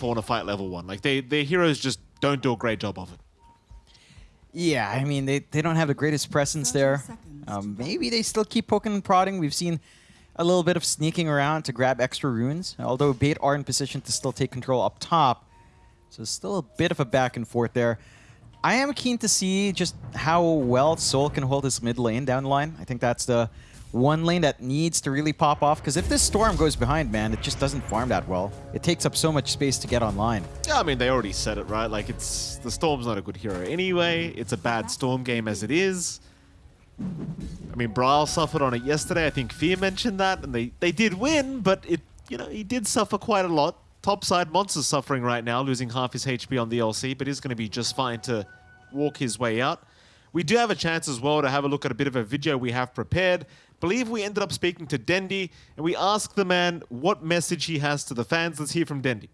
Fauna fight level one. Like they, their heroes just don't do a great job of it. Yeah, I mean, they, they don't have the greatest presence there. Um, maybe they still keep poking and prodding. We've seen a little bit of sneaking around to grab extra runes, although Bait are in position to still take control up top. So still a bit of a back and forth there. I am keen to see just how well Soul can hold his mid lane down the line. I think that's the one lane that needs to really pop off, because if this Storm goes behind, man, it just doesn't farm that well. It takes up so much space to get online. Yeah, I mean, they already said it, right? Like, it's the Storm's not a good hero anyway. It's a bad Storm game as it is. I mean, Brawl suffered on it yesterday. I think Fear mentioned that, and they, they did win, but it, you know, he did suffer quite a lot. Topside Monster's suffering right now, losing half his HP on the LC, but he's going to be just fine to walk his way out. We do have a chance as well to have a look at a bit of a video we have prepared. Believe we ended up speaking to Dendi, and we asked the man what message he has to the fans. Let's hear from Dendi.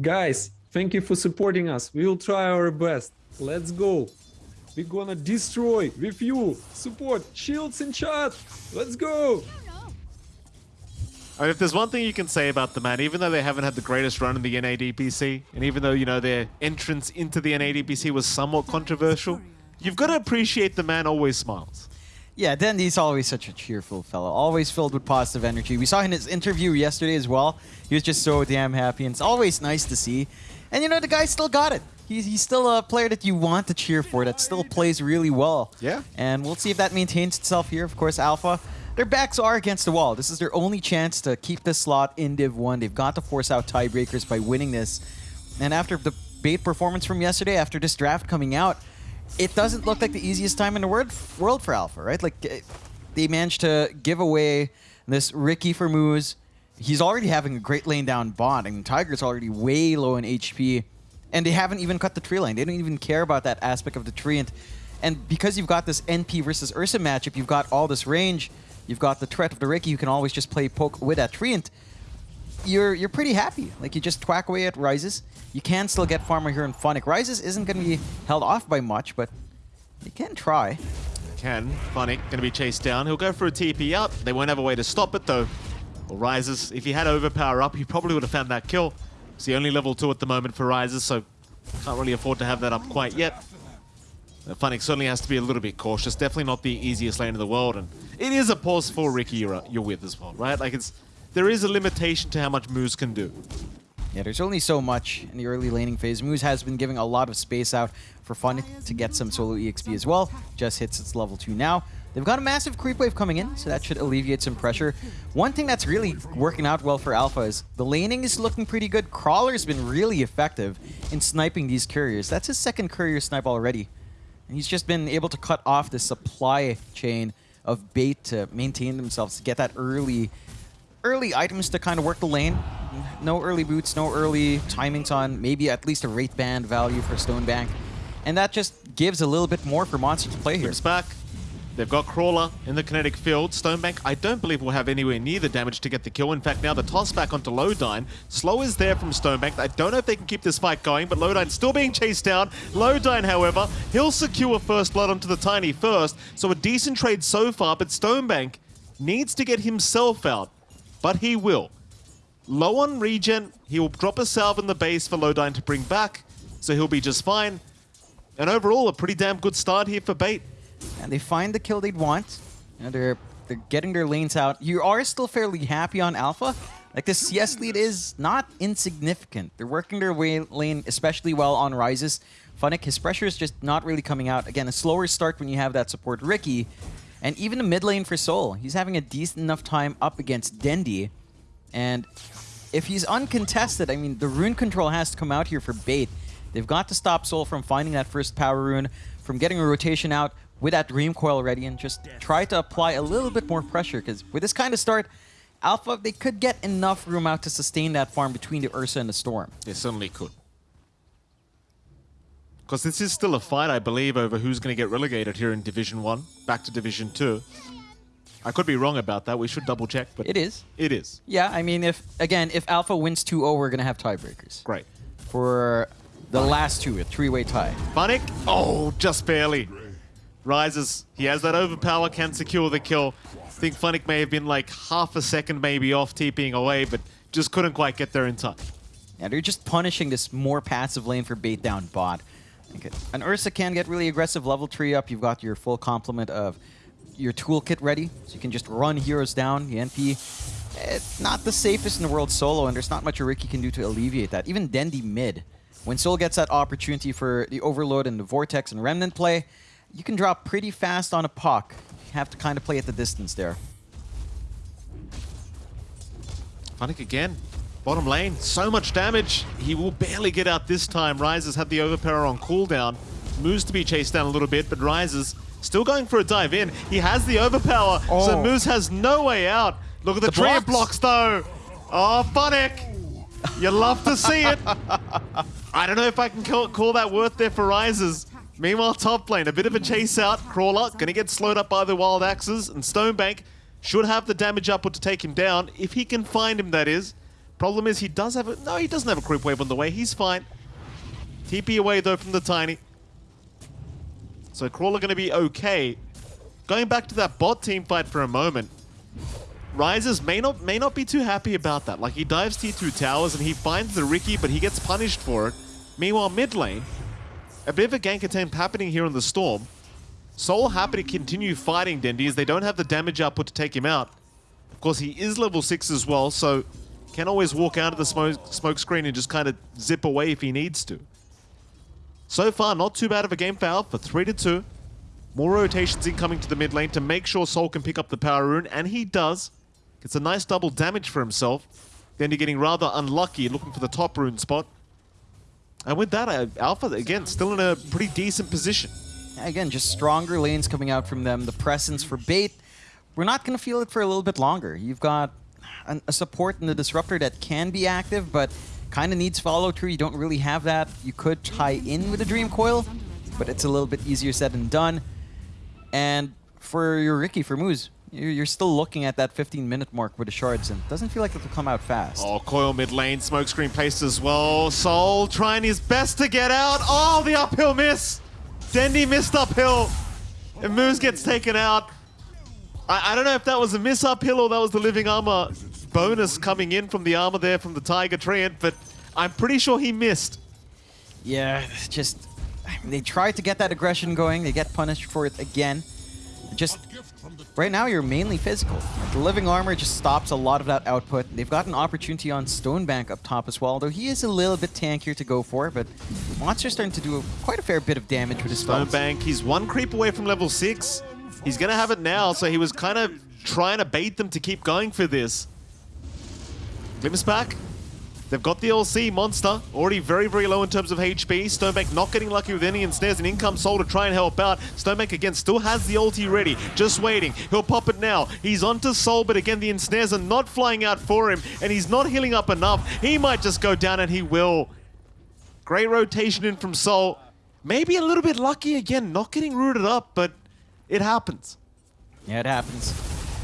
Guys, thank you for supporting us. We will try our best. Let's go. We're gonna destroy with you. Support, shields in chat. Let's go. I mean, if there's one thing you can say about the man, even though they haven't had the greatest run in the NADPC, and even though, you know, their entrance into the NADPC was somewhat controversial, you've got to appreciate the man always smiles. Yeah, Dendi's always such a cheerful fellow, always filled with positive energy. We saw in his interview yesterday as well. He was just so damn happy, and it's always nice to see. And you know, the guy still got it. He's, he's still a player that you want to cheer for, that still plays really well. Yeah. And we'll see if that maintains itself here. Of course, Alpha their backs are against the wall. This is their only chance to keep this slot in Div 1. They've got to force out tiebreakers by winning this. And after the bait performance from yesterday, after this draft coming out, it doesn't look like the easiest time in the world for Alpha, right? Like, eh, they managed to give away this Riki for Moose. He's already having a great lane down bot, and Tiger's already way low in HP. And they haven't even cut the tree line. They don't even care about that aspect of the tree. And, and because you've got this NP versus Ursa matchup, you've got all this range, You've got the threat of the Riki. You can always just play poke with that Treant. You're you're pretty happy. Like you just twack away at Rises. You can still get farmer here in Funnick. Rises isn't going to be held off by much, but you can try. Can. Funnick going to be chased down. He'll go for a TP up. They won't have a way to stop it though. Well, Rises, if he had overpower up, he probably would have found that kill. It's the only level 2 at the moment for Rises, so can't really afford to have that up quite yet. Uh, Funnick certainly has to be a little bit cautious. Definitely not the easiest lane in the world, and it is a pause for Riki you're, you're with as well, right? Like it's there is a limitation to how much Moose can do. Yeah, there's only so much in the early laning phase. Moose has been giving a lot of space out for Funnick to get some solo EXP as well. Just hits its level 2 now. They've got a massive creep wave coming in, so that should alleviate some pressure. One thing that's really working out well for Alpha is the laning is looking pretty good. Crawler's been really effective in sniping these couriers. That's his second courier snipe already. And he's just been able to cut off the supply chain of bait to maintain themselves, to get that early early items to kind of work the lane. No early boots, no early timings on maybe at least a Wraith Band value for Stonebank. And that just gives a little bit more for Monster to play here. It's back. They've got Crawler in the kinetic field. Stonebank, I don't believe will have anywhere near the damage to get the kill. In fact, now the toss back onto Lodine. Slow is there from Stonebank. I don't know if they can keep this fight going, but Lodine still being chased down. Lodine, however, he'll secure first blood onto the Tiny first. So a decent trade so far, but Stonebank needs to get himself out. But he will. Low on regen, he will drop a salve in the base for Lodine to bring back, so he'll be just fine. And overall, a pretty damn good start here for Bait and they find the kill they'd want. Know, they're they're getting their lanes out. You are still fairly happy on Alpha. Like the CS lead is not insignificant. They're working their way lane especially well on Rises. Funnick, his pressure is just not really coming out. Again, a slower start when you have that support Riki. And even the mid lane for Soul, he's having a decent enough time up against Dendi. And if he's uncontested, I mean, the rune control has to come out here for Bait. They've got to stop Soul from finding that first power rune, from getting a rotation out, with that Dream Coil ready and just try to apply a little bit more pressure because with this kind of start, Alpha, they could get enough room out to sustain that farm between the Ursa and the Storm. They certainly could. Because this is still a fight, I believe, over who's going to get relegated here in Division 1, back to Division 2. I could be wrong about that. We should double check, but it is. It is. Yeah, I mean, if again, if Alpha wins 2-0, we're going to have tiebreakers. Great. For the last two, a three-way tie. Funnick? Oh, just barely. Rises. He has that overpower, can secure the kill. I think Funnick may have been like half a second maybe off TPing away, but just couldn't quite get there in time. Yeah, they're just punishing this more passive lane for bait down bot. Okay. An Ursa can get really aggressive level 3 up. You've got your full complement of your toolkit ready, so you can just run heroes down. The NP, it's eh, not the safest in the world solo, and there's not much a Riki can do to alleviate that. Even Dendi mid, when Soul gets that opportunity for the Overload and the Vortex and Remnant play, you can drop pretty fast on a puck. You have to kind of play at the distance there. Funnick again. Bottom lane, so much damage. He will barely get out this time. Rises had the overpower on cooldown. Moose to be chased down a little bit, but Rises still going for a dive in. He has the overpower, so Oh. Moose has no way out. Look at the, The treant blocks. blocks though. Oh, Funnick. You love to see it. I don't know if I can call, call that worth there for Rises. Meanwhile, top lane, a bit of a chase out. Crawler gonna get slowed up by the Wild Axes, and Stonebank should have the damage output to take him down, if he can find him, that is. Problem is, he does have a... No, he doesn't have a creep wave on the way. He's fine. TP away, though, from the Tiny. So Crawler gonna be okay. Going back to that bot team fight for a moment, Rises may not may not be too happy about that. Like he dives T2 towers and he finds the Riki, but he gets punished for it. Meanwhile, mid lane, a bit of a gank attempt happening here on the Storm. Soul happy to continue fighting Dendi as they don't have the damage output to take him out. Of course, he is level 6 as well, so can always walk out of the smoke, smoke screen and just kind of zip away if he needs to. So far, not too bad of a game Foul for Alpha, 3 to 2. More rotations incoming to the mid lane to make sure Soul can pick up the power rune, and he does. Gets a nice double damage for himself. Then you're getting rather unlucky looking for the top rune spot. And with that, uh, Alpha, again, still in a pretty decent position. Again, just stronger lanes coming out from them. The presence for bait, we're not going to feel it for a little bit longer. You've got an, a support in the Disruptor that can be active, but kind of needs follow through. You don't really have that. You could tie in with a Dream Coil, but it's a little bit easier said than done. And for your Riki, for Moose, you're still looking at that 15 minute mark with the shards, and doesn't feel like it'll come out fast. Oh, Coil mid lane, smokescreen placed as well. Soul trying his best to get out. Oh, the uphill miss. Dendi missed uphill. And Moose gets taken out. I, I don't know if that was a miss uphill or that was the living armor bonus coming in from the armor there from the Tiger Treant, but I'm pretty sure he missed. Yeah, just I mean, they try to get that aggression going. They get punished for it again. Just right now, you're mainly physical. The living armor just stops a lot of that output. They've got an opportunity on Stonebank up top as well, though he is a little bit tankier to go for. But Monster's starting to do quite a fair bit of damage with his. Stonebank, he's one creep away from level 6. He's going to have it now, so he was kind of trying to bait them to keep going for this. Glimpse back. They've got the LC monster, already very, very low in terms of HP. Stonebank not getting lucky with any ensnares, and in comes Soul to try and help out. Stonebank again still has the ulti ready, just waiting. He'll pop it now. He's onto Soul, but again the ensnares are not flying out for him, and he's not healing up enough. He might just go down, and he will. Great rotation in from Soul. Maybe a little bit lucky again, not getting rooted up, but it happens. Yeah, it happens.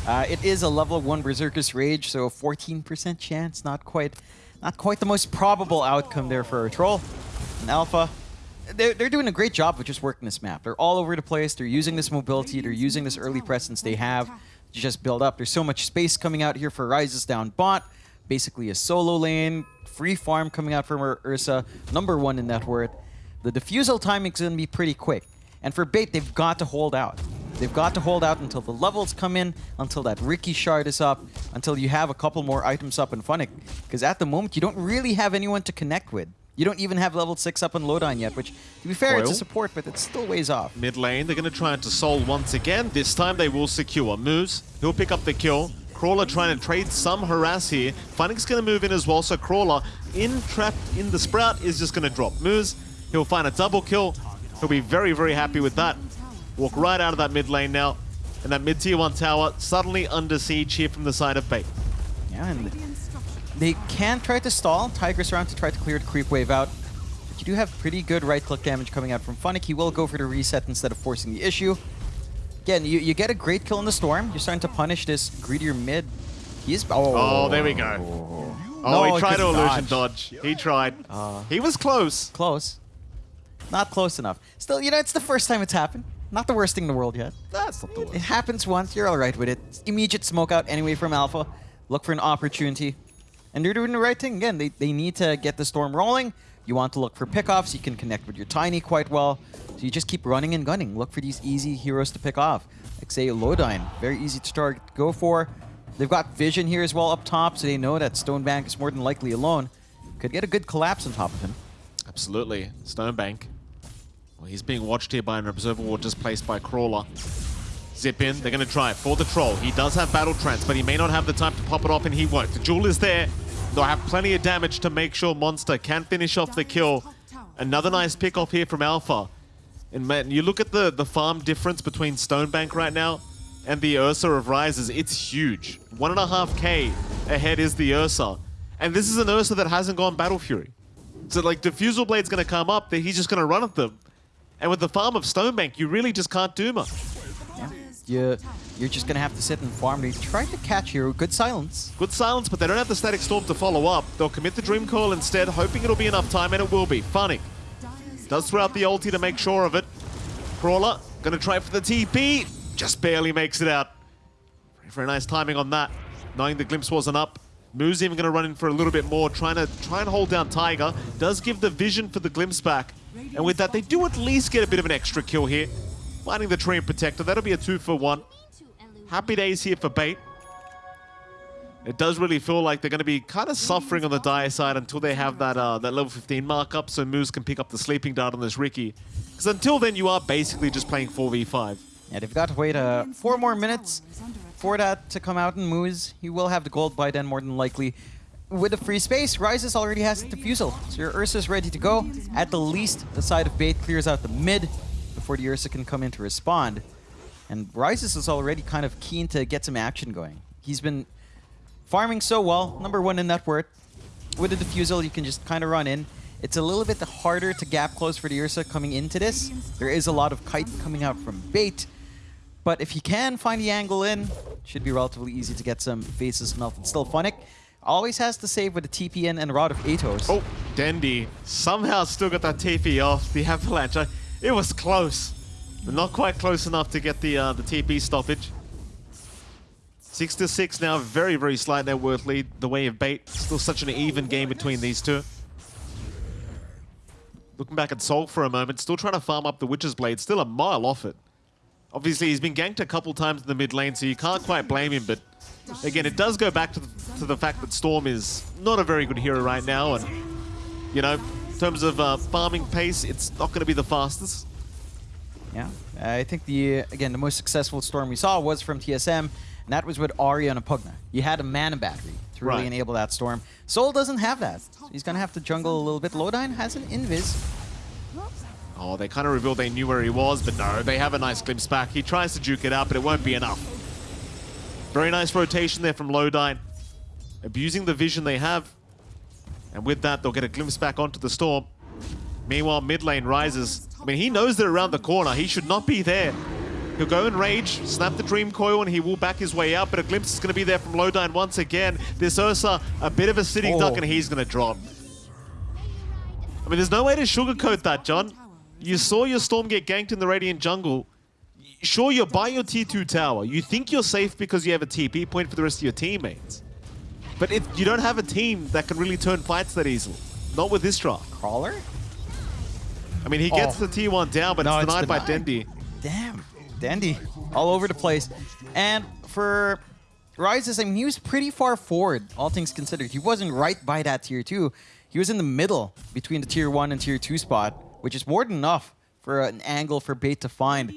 Uh, it is a level 1 Berserker's Rage, so a 14% chance. Not quite not quite the most probable outcome there for a Troll. An Alpha, they're, they're doing a great job of just working this map. They're all over the place. They're using this mobility. They're using this early presence they have to just build up. There's so much space coming out here for Rises down bot. Basically a solo lane. Free farm coming out from Ur Ursa. Number one in net worth. The diffusal is going to be pretty quick. And for Bait, they've got to hold out. They've got to hold out until the levels come in, until that Riki shard is up, until you have a couple more items up in Funnick. Because at the moment, you don't really have anyone to connect with. You don't even have level 6 up in Lodine yet, which, to be fair, it's a support, but it's still ways off. Mid lane, they're going to try into Soul once again. This time they will secure. Moose, he'll pick up the kill. Crawler trying to trade some harass here. Funnick's going to move in as well, so Crawler, in trapped in the Sprout, is just going to drop. Moose, he'll find a double kill. He'll be very, very happy with that. Walk right out of that mid lane now. And that mid tier 1 tower suddenly under siege here from the side of Bait. Yeah, and they can try to stall Tigress around to try to clear the creep wave out. But you do have pretty good right-click damage coming out from Funnick. He will go for the reset instead of forcing the issue. Again, you, you get a great kill in the Storm. You're starting to punish this greedier mid. He is... Oh, Oh, there we go. Oh, No, he tried to illusion dodge. dodge. He tried. Uh. he was close. Close. Not close enough. Still, you know, it's the first time it's happened. Not the worst thing in the world yet. That's not the worst. It happens once, you're alright with it. It's Immediate smoke out anyway from Alpha. Look for an opportunity. And they're doing the right thing. Again, they, they need to get the Storm rolling. You want to look for pickoffs. You can connect with your Tiny quite well. So you just keep running and gunning. Look for these easy heroes to pick off. Like, say, Lodine. Very easy to start go for. They've got Vision here as well up top, so they know that Stonebank is more than likely alone. Could get a good collapse on top of him. Absolutely. Stonebank. Well, he's being watched here by an Observer Ward displaced placed by Crawler. Zip in, they're going to try it for the Troll. He does have Battle Trance, but he may not have the time to pop it off, and he won't. The Duel is there. They'll have plenty of damage to make sure Monster can finish off the kill. Another nice pick off here from Alpha. And man, you look at the, the farm difference between Stonebank right now and the Ursa of Rises, it's huge. One and a half K ahead is the Ursa. And this is an Ursa that hasn't gone Battle Fury. So like Diffusal Blade's gonna come up, that he's just gonna run at them. And with the farm of Stonebank, you really just can't do much. You, you're just going to have to sit and farm. They tried to catch here. Good silence. Good silence, but they don't have the Static Storm to follow up. They'll commit the Dream Coil instead, hoping it'll be enough time, and it will be. Funnick. Does throw out the ulti to make sure of it. Crawler, gonna try for the TP. Just barely makes it out. Very, very nice timing on that. Knowing the glimpse wasn't up. Moo's even gonna run in for a little bit more, trying to try and hold down Tiger. Does give the vision for the glimpse back. And with that, they do at least get a bit of an extra kill here. Finding the Treant Protector. That'll be a two for one. Happy days here for Bait. It does really feel like they're going to be kind of suffering on the dire side until they have that uh, that level 15 markup so Moose can pick up the sleeping dart on this Riki. Because until then, you are basically just playing 4v5. Yeah, they've got to wait uh, four more minutes for that to come out and Moose. He will have the gold by then, more than likely. With the free space, Rises already has the diffusal. So your Ursa is ready to go. At the least, the side of Bait clears out the mid before the Ursa can come in to respond. And Rises is already kind of keen to get some action going. He's been farming so well, number one in net worth. With the diffusal, you can just kind of run in. It's a little bit harder to gap close for the Ursa coming into this. There is a lot of kite coming out from Bait. But if he can find the angle in, should be relatively easy to get some faces melted. Still Funnick always has to save with the TPN and Rod of Atos. Oh, Dendi somehow still got that TP off the Avalanche. It was close, but not quite close enough to get the uh, the TP stoppage. Six to six now, very very slight net worth lead. The way of bait, still such an even game between these two. Looking back at Soul for a moment, still trying to farm up the Witch's Blade, still a mile off it. Obviously, he's been ganked a couple times in the mid lane, so you can't quite blame him, but again, it does go back to the, to the fact that Storm is not a very good hero right now, and, you know, in terms of uh, farming pace, it's not going to be the fastest. Yeah, I think the again the most successful storm we saw was from TSM, and that was with Arya and Pugna. You had a mana battery to really Right. enable that storm. Soul doesn't have that. So he's gonna have to jungle a little bit. Lodine has an invis. Oh, they kind of revealed they knew where he was, but no, they have a nice glimpse back. He tries to juke it out, but it won't be enough. Very nice rotation there from Lodine. Abusing the vision they have. And with that, they'll get a glimpse back onto the Storm. Meanwhile, mid lane Rises. I mean, he knows they're around the corner. He should not be there. He'll go in rage, snap the Dream Coil, and he will back his way out, but a glimpse is going to be there from Lodine once again. This Ursa, a bit of a sitting duck, Oh. and he's going to drop. I mean, there's no way to sugarcoat that, John. You saw your Storm get ganked in the Radiant jungle. Sure, you're by your T2 tower. You think you're safe because you have a TP point for the rest of your teammates. But if you don't have a team that can really turn fights that easily. Not with this draft. Crawler? I mean, he gets Oh. the T1 down, but No, it's it's denied by. Dendi. Damn. Dendi. All over the place. And for Rises, I mean, he was pretty far forward, all things considered. He wasn't right by that tier 2. He was in the middle between the tier 1 and tier 2 spot, which is more than enough for an angle for Bait to find.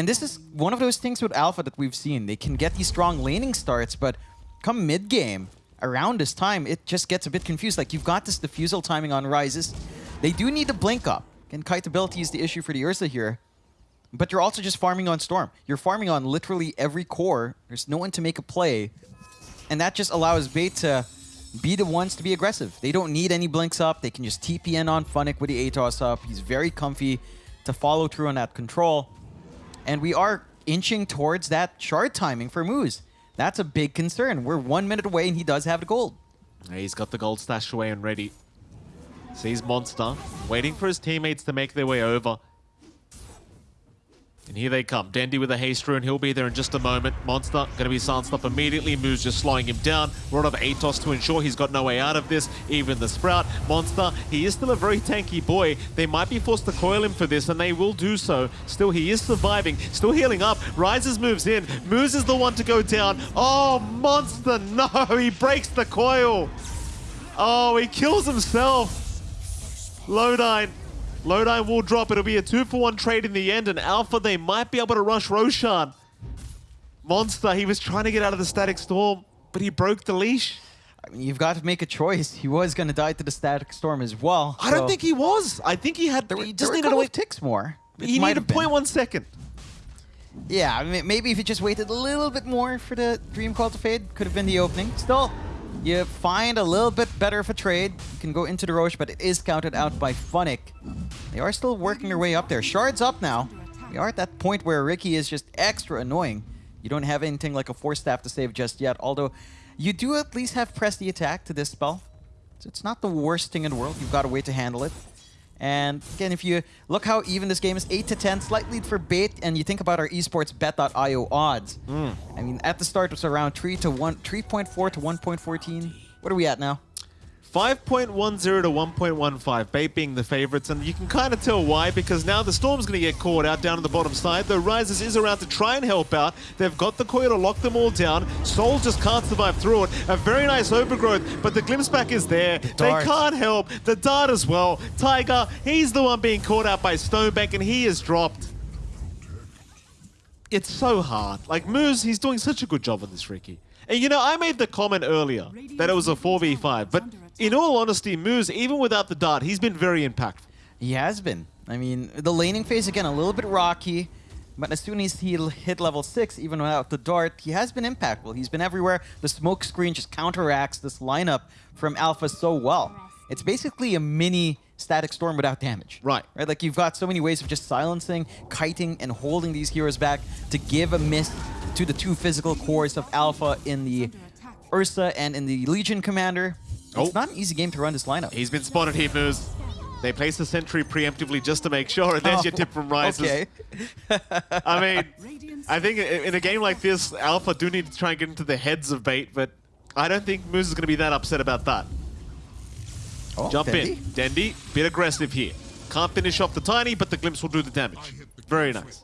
And this is one of those things with Alpha that we've seen. They can get these strong laning starts, but come mid-game, around this time, it just gets a bit confused. Like, you've got this diffusal timing on Rises. They do need to blink up. And kite ability is the issue for the Ursa here. But you're also just farming on Storm. You're farming on literally every core. There's no one to make a play. And that just allows Bait to be the ones to be aggressive. They don't need any blinks up. They can just TPN on Funnick with the ATOS up. He's very comfy to follow through on that control. And we are inching towards that shard timing for Moose. That's a big concern. We're one minute away and he does have the gold. He's got the gold stashed away and ready. Sees Monster, waiting for his teammates to make their way over. And here they come. Dendi with a haste rune. He'll be there in just a moment. Monster going to be silenced up immediately. Moose just slowing him down. Rod of Atos to ensure he's got no way out of this. Even the Sprout. Monster, he is still a very tanky boy. They might be forced to coil him for this, and they will do so. Still, he is surviving. Still healing up. Rises moves in. Moose is the one to go down. Oh, Monster, no! He breaks the coil. Oh, he kills himself. Lodine. Lodine will drop. It'll be a two for one trade in the end, and Alpha, they might be able to rush Roshan. Monster, he was trying to get out of the Static Storm, but he broke the leash. I mean, you've got to make a choice. He was going to die to the Static Storm as well. I don't think he was. I think he had. there were, he just a needed couple wait. ticks more. It He needed have point one second. Yeah, I mean, maybe if he just waited a little bit more for the Dream Coil to fade, could have been the opening. Still, you find a little bit better of a trade. You can go into the Roche, but it is counted out by Funnick. They are still working their way up there. Shard's up now. We are at that point where Riki is just extra annoying. You don't have anything like a Force Staff to save just yet, although you do at least have Press the Attack to this spell. So it's not the worst thing in the world. You've got a way to handle it. And again, if you look how even this game is 8 to 10, slight lead for Bait, and you think about our esports bet.io odds. Hmm. I mean, at the start it was around 3 to 1, 3.4 to 1.14. What are we at now? 5.10 to 1.15, Bait being the favorites, and you can kind of tell why, because now the Storm's going to get caught out down on the bottom side, though Rises is around to try and help out. They've got the coil to lock them all down. Soul just can't survive through it. A very nice overgrowth, but the glimpse back is there. They can't help. The dart as well. Tiger, he's the one being caught out by Stonebank, and he is dropped. It's so hard. Like, Moose, he's doing such a good job on this, Riki. And you know, I made the comment earlier that it was a 4v5, but in all honesty, Moose, even without the dart, he's been very impactful. He has been. I mean, the laning phase, again, a little bit rocky. But as soon as he hit level 6, even without the dart, he has been impactful. He's been everywhere. The smoke screen just counteracts this lineup from Alpha so well. It's basically a mini static storm without damage. Right. Right? Like, you've got so many ways of just silencing, kiting, and holding these heroes back to give a miss to the two physical cores of Alpha in the Ursa and in the Legion Commander. Oh. It's Oh. not an easy game to run this lineup. He's been spotted here, Moose. They place the sentry preemptively just to make sure, and there's oh, your tip from Rises. Okay. I mean, I think in a game like this, Alpha do need to try and get into the heads of Bait, but I don't think Moose is going to be that upset about that. Oh, Jump Dendi. in. Dendi, bit aggressive here. Can't finish off the Tiny, but the Glimpse will do the damage. Very nice.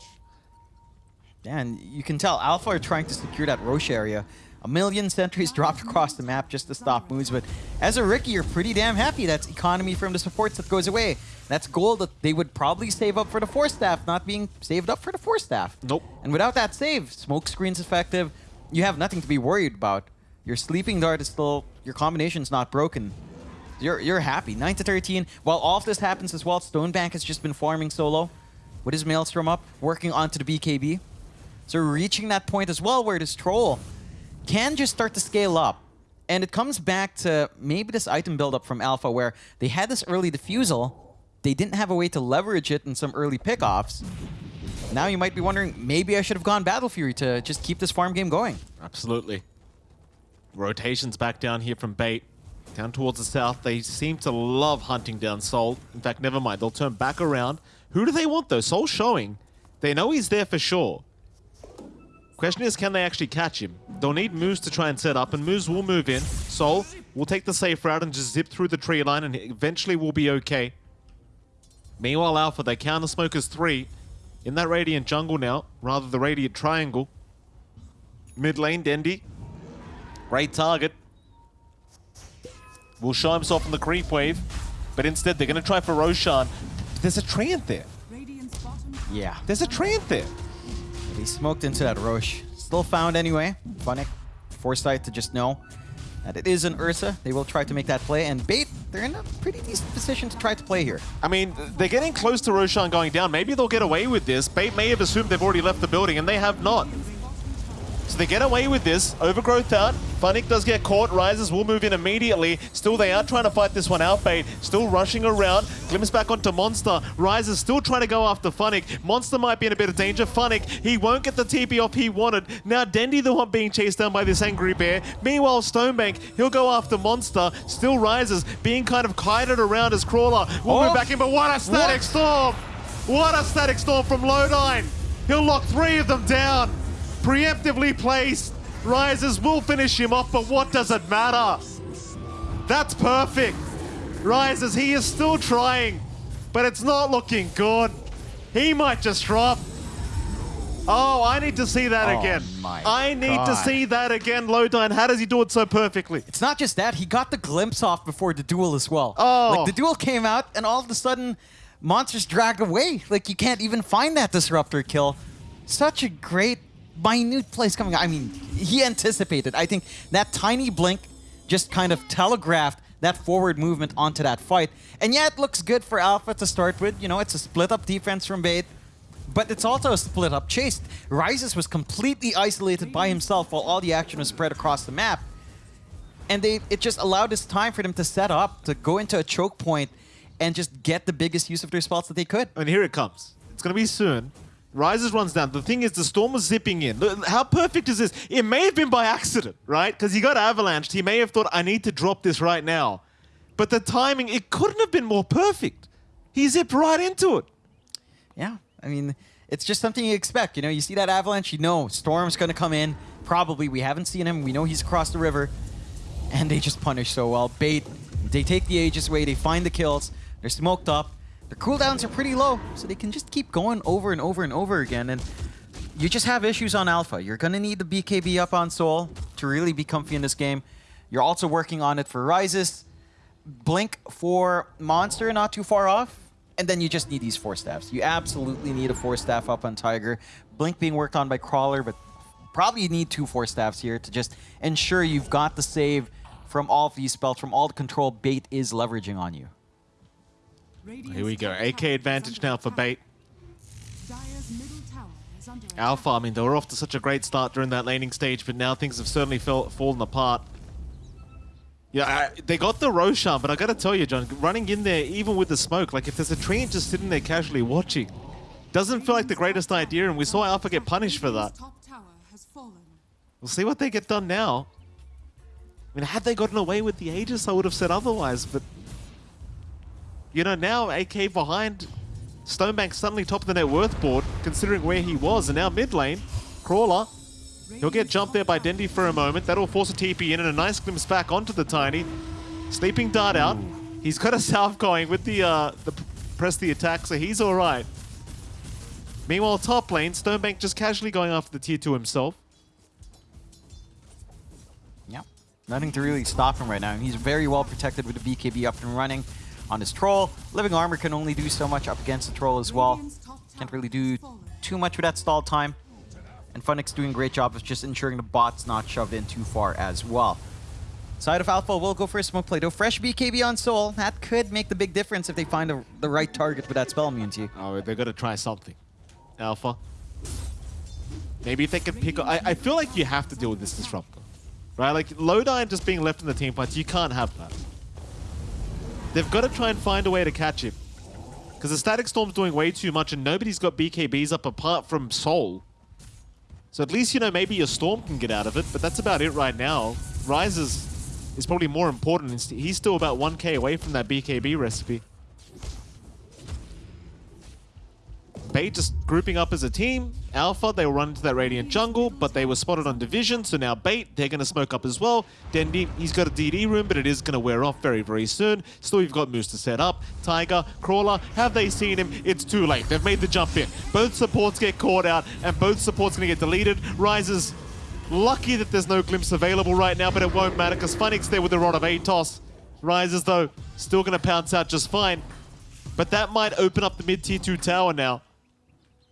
Yeah, and you can tell Alpha are trying to secure that Roche area. A million sentries dropped across the map just to stop Moose, but as a Riki, you're pretty damn happy that's economy from the supports that goes away. That's gold that they would probably save up for the Force Staff, not being saved up for the Force Staff. Nope. And without that save, smoke screen's effective. You have nothing to be worried about. Your sleeping dart is still, your combination's not broken. You're, you're happy. 9 to 13. While all of this happens as well, Stonebank has just been farming solo with his Maelstrom up, working onto the BKB. So reaching that point as well where this troll can just start to scale up. And it comes back to maybe this item buildup from Alpha where they had this early diffusal, they didn't have a way to leverage it in some early pickoffs. Now you might be wondering, maybe I should have gone Battle Fury to just keep this farm game going. Absolutely. Rotations back down here from Bait. Down towards the south. They seem to love hunting down Soul. In fact, never mind. They'll turn back around. Who do they want, though? Soul showing. They know he's there for sure. Question is, can they actually catch him? They'll need Moose to try and set up, and Moose will move in. Soul will take the safe route and just zip through the tree line, and eventually will be okay. Meanwhile, Alpha, they counter Smokers 3 in that Radiant jungle now, rather the Radiant triangle. Mid lane, Dendi. Great target. Will show himself in the creep wave, but instead they're going to try for Roshan. There's a Treant there. Yeah. There's a Treant there. He smoked into that Roche. Still found anyway. Funnick, foresight to just know that it is an Ursa. They will try to make that play. And Bait, they're in a pretty decent position to try to play here. I mean, they're getting close to Roshan going down. Maybe they'll get away with this. Bait may have assumed they've already left the building, and they have not. So they get away with this. Overgrowth out. Funnick does get caught. Rises will move in immediately. Still, they are trying to fight this one out, Bait. Still rushing around. Glimpse back onto Monster. Rises still trying to go after Funnick. Monster might be in a bit of danger. Funnick, he won't get the TP off he wanted. Now Dendi the one being chased down by this angry bear. Meanwhile, Stonebank, he'll go after Monster. Still Rises, being kind of kited around as Crawler. We'll Oh. move back in, but what a static What? storm! What a static storm from Lodine! He'll lock three of them down. Preemptively placed. Rises will finish him off, but what does it matter? That's perfect. Rises, he is still trying, but it's not looking good. He might just drop. Oh, I need to see that Oh again. I need to see that again, Lodine. How does he do it so perfectly? It's not just that, he got the glimpse off before the duel as well. Oh. Like the duel came out and all of a sudden monsters drag away. Like you can't even find that disruptor kill. Such a great minute place coming. I mean, he anticipated. I think that tiny blink just kind of telegraphed that forward movement onto that fight. And yeah, it looks good for Alpha to start with. You know, it's a split up defense from Bait. But it's also a split up chase. Rises was completely isolated by himself while all the action was spread across the map. And they it just allowed this time for them to set up, to go into a choke point, and just get the biggest use of their spots that they could. And here it comes. It's going to be soon. Rises runs down. The thing is, the storm was zipping in. How perfect is this? It may have been by accident, right? Because he got avalanched. He may have thought, I need to drop this right now. But the timing, it couldn't have been more perfect. He zipped right into it. Yeah, I mean, it's just something you expect. You know, you see that avalanche, you know Storm's going to come in. Probably, we haven't seen him. We know he's across the river. And they just punish so well. Bait, they take the Aegis away, they find the kills. They're smoked up. Their cooldowns are pretty low, so they can just keep going over and over and over again. And you just have issues on Alpha. You're going to need the BKB up on Soul to really be comfy in this game. You're also working on it for Rises. Blink for Monster, not too far off. And then you just need these four staffs. You absolutely need a four staff up on Tiger. Blink being worked on by Crawler, but probably you need two four staffs here to just ensure you've got the save from all of these spells, from all the control Bait is leveraging on you. Here we go. AK advantage now for Bait. Dire's middle tower is under attack. Alpha, I mean, they were off to such a great start during that laning stage, but now things have certainly fell, fallen apart. Yeah, I, they got the Roshan, but I gotta tell you, John, running in there, even with the smoke, like if there's a Treant just sitting there casually watching, doesn't feel like the greatest idea, and we saw Alpha get punished for that. Radiant's top tower has fallen. We'll see what they get done now. I mean, had they gotten away with the Aegis, I would have said otherwise, but... You know, now AK behind, Stonebank suddenly top of the net worth board, considering where he was, and now mid lane, Crawler, he'll get jumped there by Dendi for a moment, that'll force a TP in, and a nice glimpse back onto the Tiny. Sleeping Dart out, he's got a salve going with the, uh, the press the attack, so he's alright. Meanwhile, top lane, Stonebank just casually going after the tier 2 himself. Yeah. Nothing to really stop him right now. He's very well protected with the BKB up and running on his troll. Living Armor can only do so much up against the troll as well. Radiant's top tower Can't really do too much with that stall time. And Funnick doing a great job of just ensuring the bot's not shoved in too far as well. Side of Alpha will go for a smoke play though. Fresh BKB on Soul. That could make the big difference if they find the, the right target with that spell immunity. Oh, they're gonna try something. Alpha. Maybe if they can pick up... I, I feel like you have to deal with this disruptor. Right? Like, Lodine just being left in the team fights, you can't have that. They've got to try and find a way to catch him. Because the Static Storm's doing way too much and nobody's got BKBs up apart from Soul. So at least, you know, maybe your Storm can get out of it, but that's about it right now. Rises is probably more important. He's- He's still about 1k away from that BKB recipe. Bait just grouping up as a team. Alpha, they will run into that Radiant jungle, but they were spotted on Division, so now Bait, they're going to smoke up as well. Dendi, he's got a DD rune, but it is going to wear off very, very soon. Still, you've got Moose to set up. Tiger, Crawler, have they seen him? It's too late. They've made the jump in. Both supports get caught out, and both supports going to get deleted. Rises, lucky that there's no glimpse available right now, but it won't matter, because Funnick there with the Rod of Atos. Rises, though, still going to pounce out just fine. But that might open up the mid-tier 2 tower now.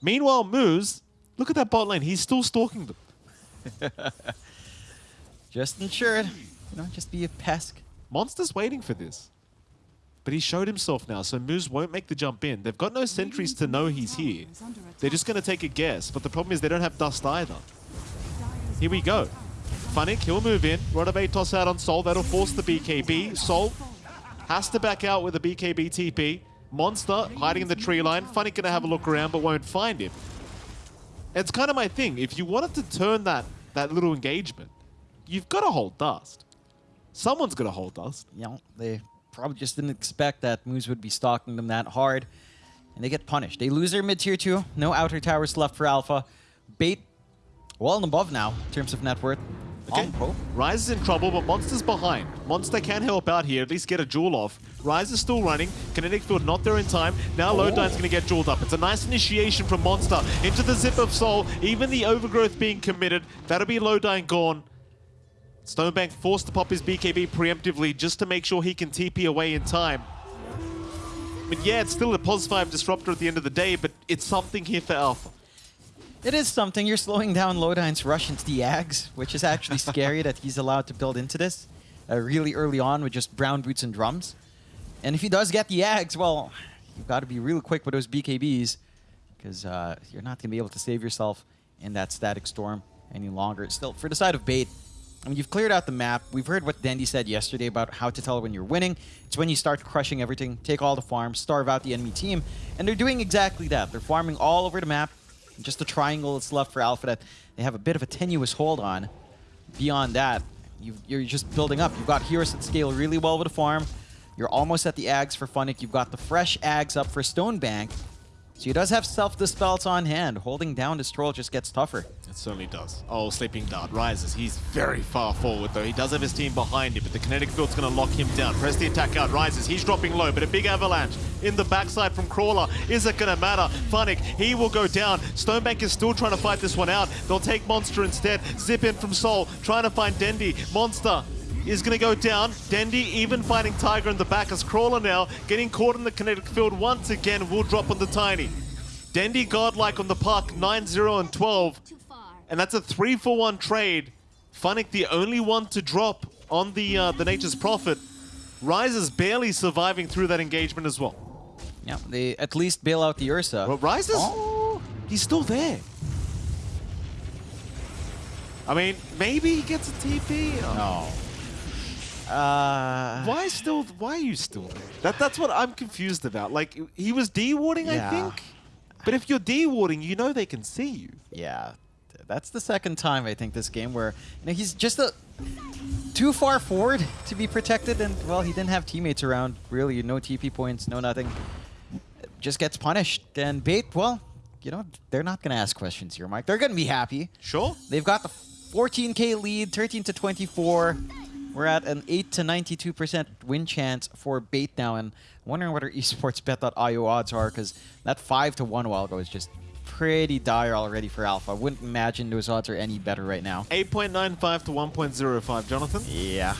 Meanwhile, Moose, look at that bot lane. He's still stalking them. Just ensure it. You know, just be a pesk. Monster's waiting for this. But he showed himself now, so Moose won't make the jump in. They've got no sentries to know he's here. They're just going to take a guess, but the problem is they don't have Dust either. Here we go. Funnick, he'll move in. Rod of Atos out on Soul. That'll force the BKB. Soul has to back out with a BKB TP. Monster hiding in the tree line. Funnick gonna have a look around, but won't find him. It's kind of my thing. If you wanted to turn that, that little engagement, you've got to hold Dust. Someone's going to hold Dust. You know, they probably just didn't expect that Moose would be stalking them that hard. and they get punished. They lose their mid tier 2. No outer towers left for Alpha. Bait well and above now in terms of net worth. Okay. Rise is in trouble, but Monster's behind. Monster can help out here, at least get a duel off. Rise is still running. Kinetic Field not there in time. Now Oh. Lodine's going to get dueled up. It's a nice initiation from Monster into the Zip of Soul. Even the Overgrowth being committed. That'll be Lodine gone. Stonebank forced to pop his BKB preemptively just to make sure he can TP away in time. But yeah, it's still a pos 5 disruptor at the end of the day, but it's something here for Alpha. It is something. You're slowing down Lodine's rush into the Ags, which is actually scary that he's allowed to build into this uh, really early on with just brown boots and drums. And if he does get the Ags, well, you've got to be real quick with those BKBs because uh, you're not going to be able to save yourself in that static storm any longer. Still, for the side of Bait, I mean, you've cleared out the map. We've heard what Dendi said yesterday about how to tell when you're winning. It's when you start crushing everything, take all the farms, starve out the enemy team. And they're doing exactly that. They're farming all over the map. Just the triangle that's left for Alpha that they have a bit of a tenuous hold on. Beyond that, you you're just building up. You've got heroes that scale really well with a farm. You're almost at the Ags for Funnick. You've got the fresh Ags up for Stonebank. So he does have self-dispels on hand. Holding down this troll just gets tougher. It certainly does. Oh, Sleeping Dart Rises. He's very far forward, though. He does have his team behind him, but the kinetic field's going to lock him down. Press the attack out. Rises. He's dropping low, but a big avalanche in the backside from Crawler. Is it going to matter? Funnick, he will go down. Stonebank is still trying to fight this one out. They'll take Monster instead. Zip in from Soul, trying to find Dendi. Monster is going to go down. Dendi even fighting Tiger in the back as Crawler now getting caught in the kinetic field once again will drop on the Tiny. Dendi godlike on the puck, 9-0 and 12. And that's a three for one trade. Funnick the only one to drop on the uh, the Nature's Prophet. Rise is barely surviving through that engagement as well. Yeah, they at least bail out the Ursa. Well, Rise is Oh. he's still there. I mean, maybe he gets a TP. No. Uh, Why still? Why are you still there? That that's what I'm confused about. Like he was D-warding, I Yeah. think. But if you're D-warding, you know they can see you. Yeah, that's the second time I think this game where you know he's just a too far forward to be protected, and well, he didn't have teammates around. Really, no TP points, no nothing. Just gets punished. And Bait, well, you know they're not gonna ask questions here, Mike. They're gonna be happy. Sure. They've got the 14k lead, 13 to 24. We're at an 8 to 92% win chance for Bait now, and I'm wondering what our esportsbet.io odds are, because that 5 to 1 while ago is just pretty dire already for Alpha. I wouldn't imagine those odds are any better right now. 8.95 to 1.05, Jonathan. Yeah.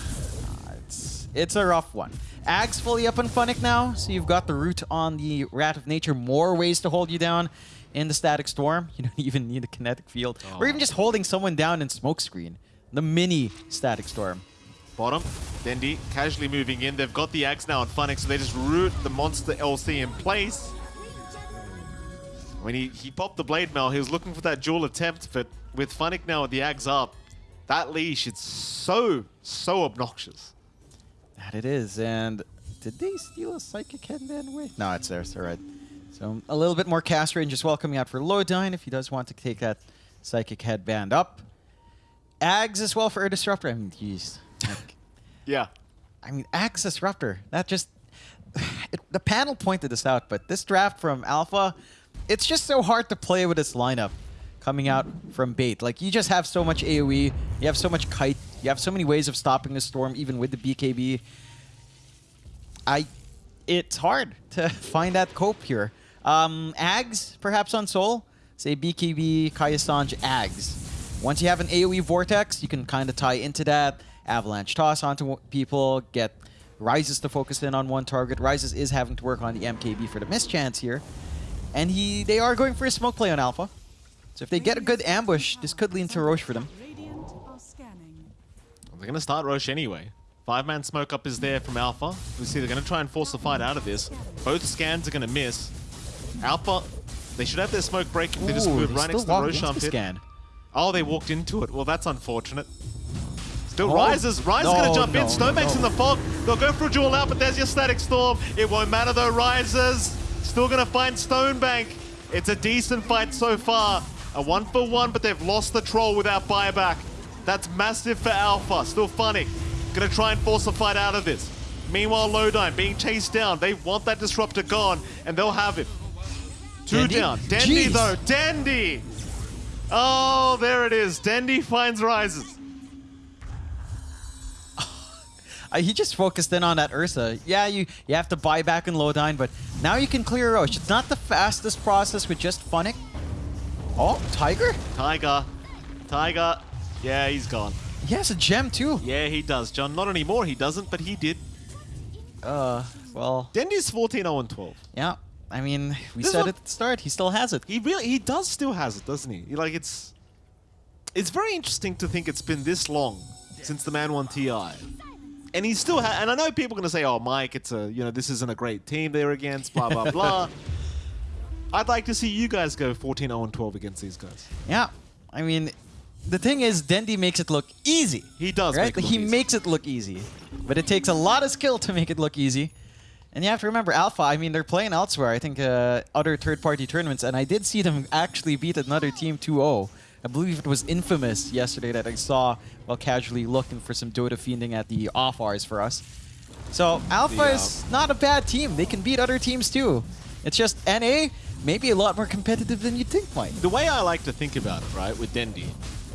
It's, it's a rough one. Ag's fully up on Funnick now, so you've got the root on the Wrath of Nature. More ways to hold you down in the Static Storm. You don't even need a kinetic field. Or oh. even just holding someone down in Smokescreen. The mini Static Storm. Bottom, Dendi casually moving in. They've got the Ags now on Funnick, so they just root the monster LC in place. When he, he popped the blade mail, he was looking for that duel attempt, but with Funnick now with the Ags up, that leash, it's so, so obnoxious. That it is. And did they steal a Psychic Headband away? No, it's there. It's all right. So a little bit more cast range as well coming out for Lodine if he does want to take that Psychic Headband up. Ags as well for a Disruptor. I mean, jeez. Like, Yeah. I mean, Ags Disruptor. That just... It, the panel pointed this out, but this draft from Alpha, it's just so hard to play with this lineup coming out from Bait. Like, you just have so much AoE, you have so much Kite, you have so many ways of stopping the Storm, even with the BKB. I... It's hard to find that cope here. Um, Ags, perhaps on Soul. Say BKB, Kayasanj, Ags. Once you have an AoE Vortex, you can kind of tie into that. Avalanche toss onto people, get Rises to focus in on one target. Rises is having to work on the MKB for the mischance here. And he, they are going for a smoke play on Alpha. So if they get a good ambush, this could lead to Roche for them. Radiant are scanning. They're going to start Roche anyway. Five-man smoke up is there from Alpha. We see they're going to try and force the fight out of this. Both scans are going to miss. Alpha, they should have their smoke break if they just move right next to the Roshan the scan. Oh, they walked into it. Well, that's unfortunate. Still Oh. rises. Rise is No, going to jump no, in. Stonebank's no. in the fog. They'll go for a duel out, but there's your static storm. It won't matter though. Rises still going to find Stonebank. It's a decent fight so far. A one for one, but they've lost the troll without buyback. That's massive for Alpha. Still Funnick. Going to try and force a fight out of this. Meanwhile, Lodine being chased down. They want that disruptor gone, and they'll have it. Two Dendi? down. Dendi Jeez. though. Dendi. Oh, there it is. Dendi finds Rises. Uh, he just focused in on that Ursa. Yeah, you, you have to buy back in Lodine, but now you can clear Roche. It's not the fastest process with just Funnick. Oh, Tiger? Tiger. Tiger. Yeah, he's gone. He has a gem too. Yeah, he does, John. Not anymore, he doesn't, but he did. Uh, well, Dendi's 14 0 12. yeah. I mean, we This said it at the start. He still has it. He really he does still has it, doesn't he? He- Like it's it's very interesting to think it's been this long since the man won TI. And he still ha- and I know people are going to say, "Oh, Mike, it's a, you know, this isn't a great team they're against, blah blah blah." I'd like to see you guys go 14 0 12 against these guys. Yeah. I mean, the thing is, Dendi makes it look easy. He does right? make he easy. makes it look easy, but it takes a lot of skill to make it look easy. And you have to remember, Alpha. I mean, they're playing elsewhere. I think uh, other third-party tournaments, and I did see them actually beat another team 2-0. I believe it was Infamous yesterday that I saw while casually looking for some Dota fiending at the off hours for us. So Alpha uh, is not a bad team. They can beat other teams too. It's just NA maybe a lot more competitive than you'd think, Mike. The way I like to think about it, right, with Dendi,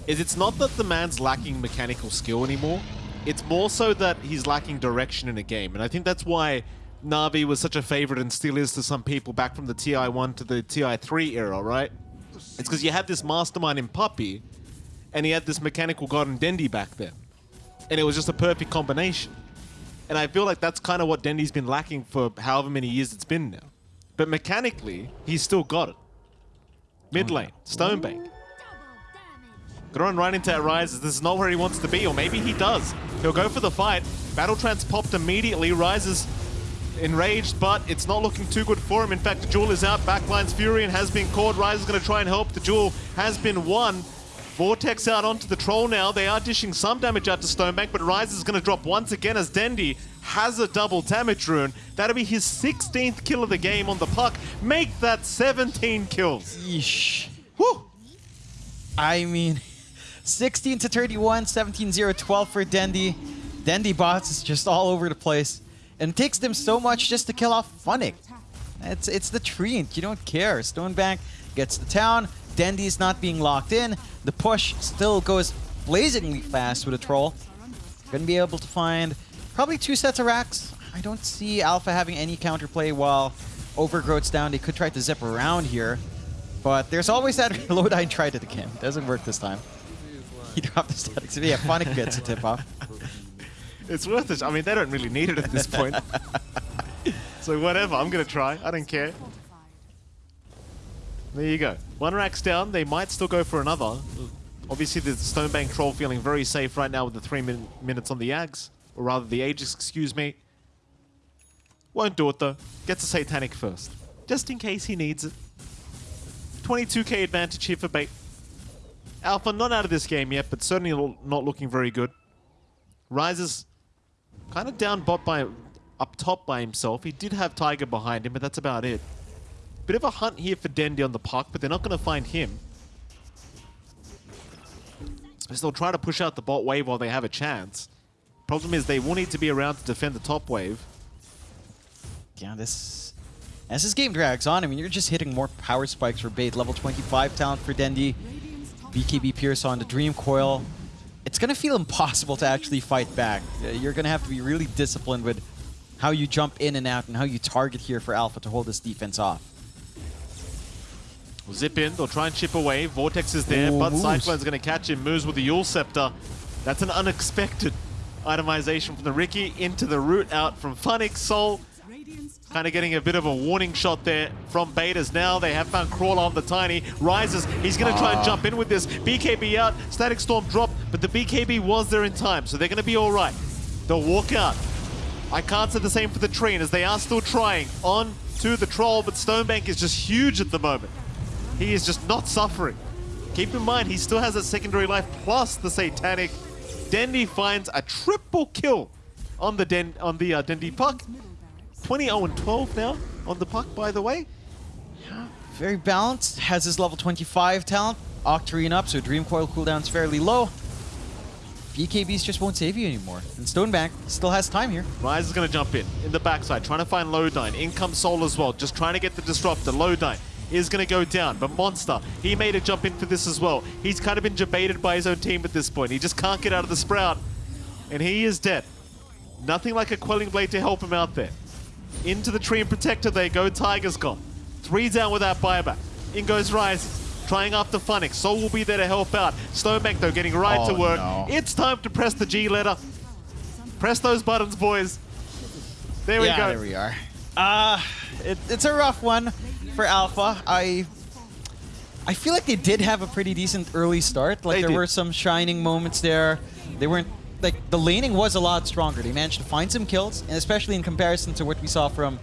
is it's not that the man's lacking mechanical skill anymore. It's more so that he's lacking direction in a game. And I think that's why Navi was such a favorite and still is to some people back from the TI1 to the TI3 era, right? It's because you had this mastermind in Puppey, and he had this mechanical god in Dendi back then. And it was just a perfect combination. And I feel like that's kind of what Dendi's been lacking for however many years it's been now. But mechanically, he's still got it. Mid mm. lane, Stonebank. Gonna run right into Rises. This is not where he wants to be, or maybe he does. He'll go for the fight. Battle Trance popped immediately. Rises enraged, but it's not looking too good for him. In fact, the duel is out. Backline's Furion has been caught. Rise is going to try and help. The Duel has been won. Vortex out onto the Troll now. They are dishing some damage out to Stonebank, but Rise is going to drop once again as Dendi has a double damage rune. That'll be his 16th kill of the game on the puck. Make that 17 kills. Yeesh. Whew! I mean, 16 to 31, 17 0, 12 for Dendi. Dendi bots is just all over the place. And takes them so much just to kill off Funnick. It's, it's the Treant. You don't care. Stonebank gets the town. Dendi's not being locked in. The push still goes blazingly fast with a troll. Gonna be able to find probably two sets of racks. I don't see Alpha having any counterplay while Overgrowth's down. They could try to zip around here. But there's always that Lodine tried it again. Doesn't work this time. He dropped the static. statics. Yeah, Funnick gets a tip off. It's worth it. I mean, they don't really need it at this point. so whatever, I'm going to try. I don't care. There you go. One rack's down. They might still go for another. Obviously, the Stonebank Troll feeling very safe right now with the three min minutes on the Ags. Or rather, the Aegis, excuse me. Won't do it, though. Gets a Satanic first. Just in case he needs it. 22k advantage here for Bait. Alpha not out of this game yet, but certainly not looking very good. Rises kind of down bot by up top by himself. He did have Tiger behind him, but that's about it. Bit of a hunt here for Dendi on the puck, but they're not going to find him. So they'll try to push out the bot wave while they have a chance. Problem is they will need to be around to defend the top wave. Yeah, this... As this game drags on, I mean, you're just hitting more power spikes for bait. Level 25 talent for Dendi. BKB Pierce on the Dream Coil. It's going to feel impossible to actually fight back. You're going to have to be really disciplined with how you jump in and out and how you target here for Alpha to hold this defense off. We'll Zip in, they'll try and chip away. Vortex is there, Ooh, but moves. Cyclone's going to catch him. Moves with the Eul Scepter. That's an unexpected itemization from the Riki into the root out from Funnick. Soul kind of getting a bit of a warning shot there from Betas. Now they have found Crawler on the Tiny. Rises. He's going to try and jump in with this. BKB out. Static Storm drop. but the BKB was there in time, so they're going to be all right. They'll walk out. I can't say the same for the Treant as they are still trying on to the troll, but Stonebank is just huge at the moment. He is just not suffering. Keep in mind, he still has a secondary life plus the Satanic. Dendi finds a triple kill on the Den on the uh, Dendi puck. 20 0 and 12 now on the puck, by the way. Yeah, Very balanced, has his level 25 talent. Octarine up, so Dream Coil cooldown's fairly low. BKBs just won't save you anymore. And Stonebank still has time here. Rise is going to jump in, in the backside, trying to find Lodine. In comes Soul as well, just trying to get the Disruptor. Lodine is going to go down. But Monster, he made a jump in for this as well. He's kind of been debated by his own team at this point. He just can't get out of the Sprout. And he is dead. Nothing like a Quelling Blade to help him out there. Into the Treant Protector they go. Tiger's gone. Three down with that buyback. In goes Rise. Trying after Funnick. Soul will be there to help out. Stonebank though getting right Oh, to work. no. It's time to press the G letter. Press those buttons, boys. There we yeah, go. there we are. Uh, it, it's a rough one for Alpha. I I feel like they did have a pretty decent early start. Like They there did. were some shining moments there. They weren't like the laning was a lot stronger. They managed to find some kills, and especially in comparison to what we saw from